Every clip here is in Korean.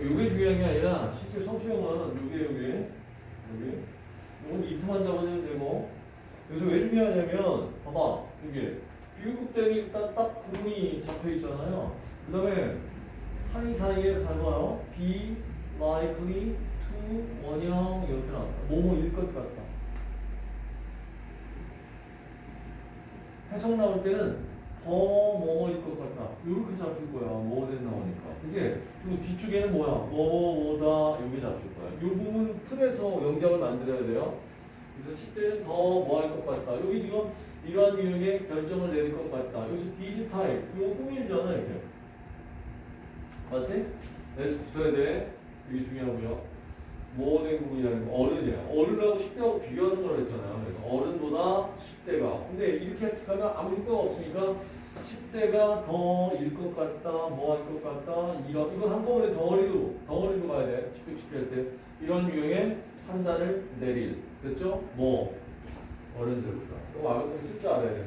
이게 중요한 게 아니라 실제 성취형은 이게 여기 여기 이건 이트만 잡아주면 되고 그래서 왜 중요하냐면 봐봐 이게 비교급대는 일단 딱 구름이 잡혀 있잖아요. 그 다음에 사이 사이에 가봐요. be likely to 원형 이렇게 나왔다. 뭐뭐일 것 같다. 해석 나올 때는 더 뭐뭐일 것 같다. 이렇게 잡힐 거야. 뭐든 나오니까. 이제 그 뒤쪽에는 뭐야? 뭐 뭐다 여기 잡힐 거야. 이 부분 틀에서 영작을 만들어야 돼요. 그래서 10대는 더 뭐 할 것 같다. 여기 지금 이러한 유형의 결정을 내릴 것 같다. 여기서 디지 타입. 이거 꾸밀잖아, 이렇게. 맞지? S 붙어야 돼. 이게 중요하고요. 부분이라는 거. 어른이야. 어른하고 10대하고 비교하는 걸 했잖아요. 그래서 어른보다 10대가. 근데 이렇게 해석하면 아무 효과가 없으니까 10대가 더 일 것 같다, 뭐 할 것 같다, 이런, 이건 한꺼번에 덩어리로, 덩어리로 가야 돼. 10대, 10대 할 때. 이런 유형의 판단을 내릴. 됐죠? 뭐, 어른들보다. 그거 알고 쓸줄 알아야 돼.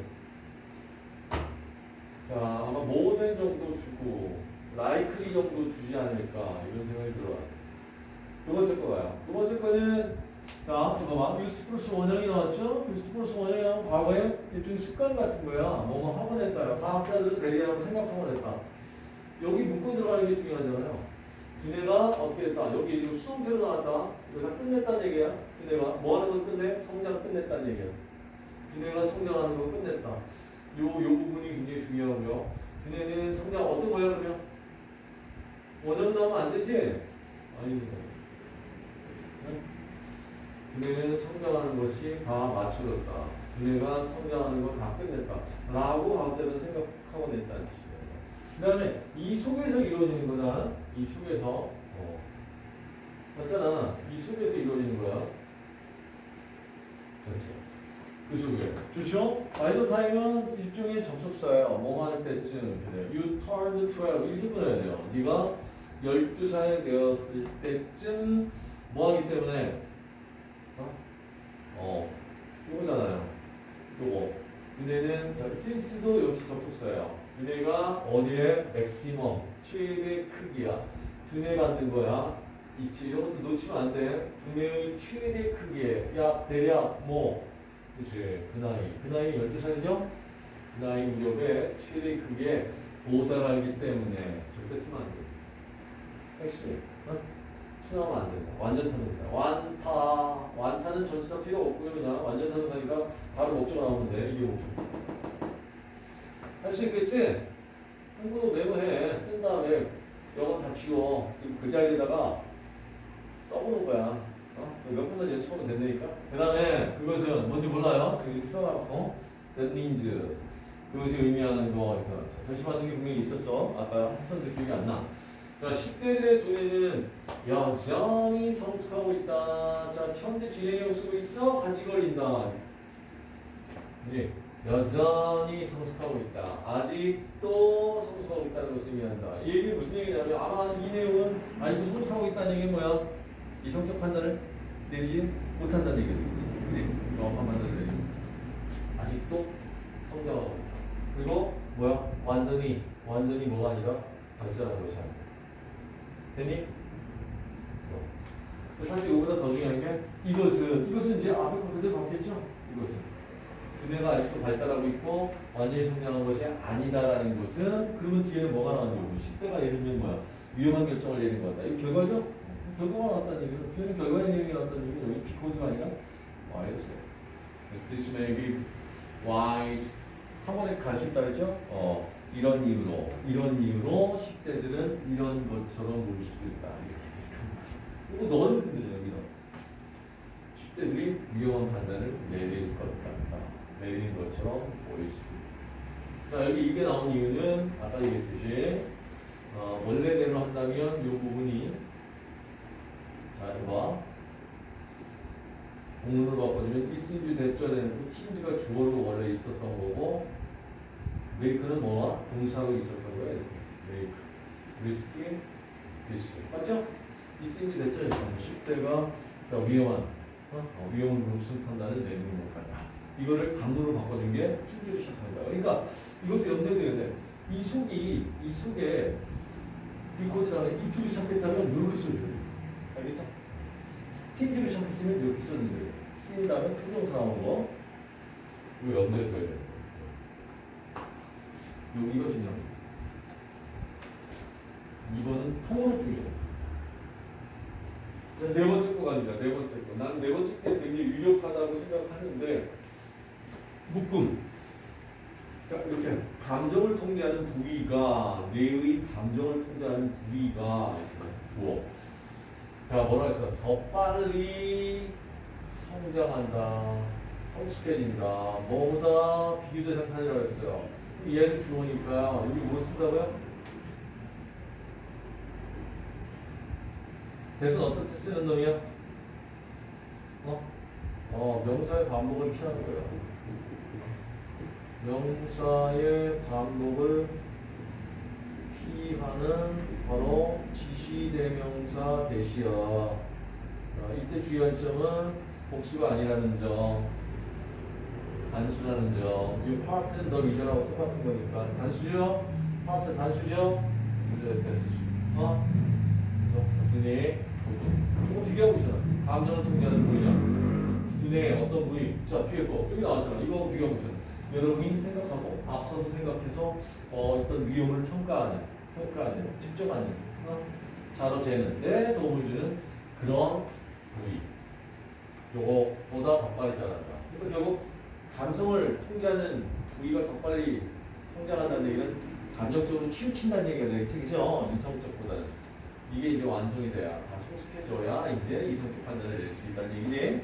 자, 아마 모든 정도 주고, 라이클리 정도 주지 않을까, 이런 생각이 들어요. 두 번째 거가요. 두 번째 거는, 자, 잠깐만. 유스트 플러스 원형이 나왔죠? 유스트 플러스 원형이 나온 과거에 일종의 습관 같은 거야. 뭐뭐 학원 했다요. 과학자들은 대리라고 생각하고 했다. 여기 묶어 들어가는 게 중요하잖아요. 두뇌가 어떻게 했다? 여기 지금 수동태로 나왔다. 다 끝냈다는 얘기야. 두뇌가 뭐 하는 거 끝내? 성장 끝냈다는 얘기야. 두뇌가 성장하는 거 끝냈다. 요, 요 부분이 굉장히 중요하고요. 두뇌는 성장 어떤 거야, 그러면? 원형 나오면 안 되지? 아닙니다. 두뇌는 성장하는 것이 다 맞춰졌다. 두뇌가 성장하는 걸 다 끝냈다. 라고 과학자들은 생각하고 냈다는 뜻이에요. 그 다음에 이 속에서 이루어지는 거다. 이 속에서. 어. 맞잖아. 이 속에서 이루어지는 거야. 그렇죠. 그 속에. 좋죠? 바이더 타임은 일종의 접속사예요. 뭐 하는 때쯤. 그래. You turned 12. 이렇게 보내야 돼요. 네가 12살 되었을 때쯤 뭐 하기 때문에 어? 어. 이거잖아요. 요거. 근데는 저 since도 역시 접속사예요. 두뇌가 어디에 맥시멈 최대 크기야. 두뇌 만든 거야. 있지. 이런 것도 놓치면 안 돼. 두뇌의 최대 크기에 약 대략 뭐 그치 그 나이 그 나이 12살이죠? 그 나이 무렵에 최대 크기에 도달하기 때문에 절대 쓰면 안 돼. 핵심. 어? 수나면 안 된다. 완전 타입니다. 완타. 완타는 전치사 필요 없고요. 그냥 완전 타입하니까 바로 목적 나오면 돼. 이게 목적. 할 수 있겠지? 한국어 메모해. 쓴 다음에 영어 다 지워. 그 자리에다가 써보는 거야. 어? 몇 분만 연습하면 된다니까? 그 다음에 그것은 뭔지 몰라요? 이렇게 써놨고. That means. 그것이 의미하는 거. 이렇게 다시 받는 게 분명히 있었어. 아까 학생들 기억이 안 나. 자, 10대들의 두뇌는 여전히 성숙하고 있다. 자, 현재 진행형 쓰고 있어? 같이 걸린다. 이제 여전히 성숙하고 있다. 아직도 성숙하고 있다는 것을 의미한다. 이 얘기 무슨 얘기냐면 아마 이 내용은 아직도 성숙하고 있다는 얘기는 뭐야? 이 성격 판단을 내리지 못한다는 얘기겠지. 그지? 정확한 판단을 내리지. 아직도 성장하고 있다. 그리고 뭐야? 완전히, 완전히 뭐가 아니라 것이 아 됐니? 어. 사실 이거보다 더 중요한 게 이것은 이것은 이제 앞에 거 그대로 받겠죠? 이것은 두뇌가 아직도 발달하고 있고 완전히 성장한 것이 아니다라는 것은 그러면 뒤에는 뭐가 나오는 거고 10대가 예를 들면 뭐야 위험한 결정을 내린 거다 이거 결과죠? 결과가 나왔다는 얘기는 뒤에는 결과의 내용이 나왔다는 얘기는 여기 비코드가 아니라 Y였어요 그래서 this may be wise 한 번에 갈 수 있다 그랬죠? 어, 이런 이유로 이런 이유로 10대들은 이런 것처럼 보일 수도 있다. 이거 너는 근데 여기는 10대들이 위험한 판단을 내릴 것 같다. 내리는 것처럼 보일 수도 있다. 자 여기 이게 나온 이유는 아까 얘기했듯이 어, 원래대로 한다면 이 부분이 자 이거 봐. 공문을 바꿔주면 있음주 대절에는 팀즈가 주어로 원래 있었던 거고 메이크는 뭐와 동사로 있었던 거예요. 리스키, 리스키. 맞죠? 있음주 대절에 10대가 위험한 어? 어, 위험한 무슨 판단을 내리는 것 같다. 이거를 강도로 바꿔준 게 팀즈로 시작합니다. 그러니까 이것도 둬야 돼. 이 속이 이 속에 다음에 이트로 시작했다면 이렇게 써줘요. 알겠어? 스팅기로 시작했으면 이렇게 거예요. 쓰인 다음에 투정사 나온 거. 이거 둬야 돼. 여기가 중요합니다. 이거는 통으로 중요해요. 자, 네 번째 거 갑니다. 네 번째 거. 나는 네 번째 게 되게 유력하다고 생각하는데, 묶음. 자, 이렇게 감정을 통제하는 부위가, 뇌의 감정을 통제하는 부위가, 주어. 자, 뭐라 했어? 더 빨리 성장한다. 성숙해진다. 뭐보다 비교대상 찾으라고 했어요. 얘는 주어니까, 여기 뭐 쓴다고요? 대선 어떤 뜻 쓰는 놈이야? 어? 어, 명사의 반복을 피하는 거예요. 명사의 반복을 피하는 바로 지시대명사 대시야. 어, 이때 주의할 점은 복수가 아니라는 점, 단수라는 점. 이 파트는 너 이전하고 똑같은 거니까. 단수죠? 파트 단수죠? 이제 됐으지. 어? 두뇌. 이거 비교하고 있잖아. 감정을 통제하는 부위냐. 두뇌의 어떤 부위. 자, 뒤에 거. 여기 나왔잖아. 이거 비교하고 있잖아. 여러분이 생각하고 앞서서 생각해서 어, 어떤 위험을 평가하는, 평가하는, 측정하는, 어? 자로 재는 데 도움을 주는 그런 부위. 요거보다 더 빨리 자란다. 그러니까 결국 감성을 통제하는 부위가 더 빨리 성장한다는 얘기는 감정적으로 치우친다는 얘기가 되게 특이죠. 이성적보다는. 이게 이제 완성이 돼야 다 성숙해져야 이제 이성적 판단을 낼 수 있다는 얘기지.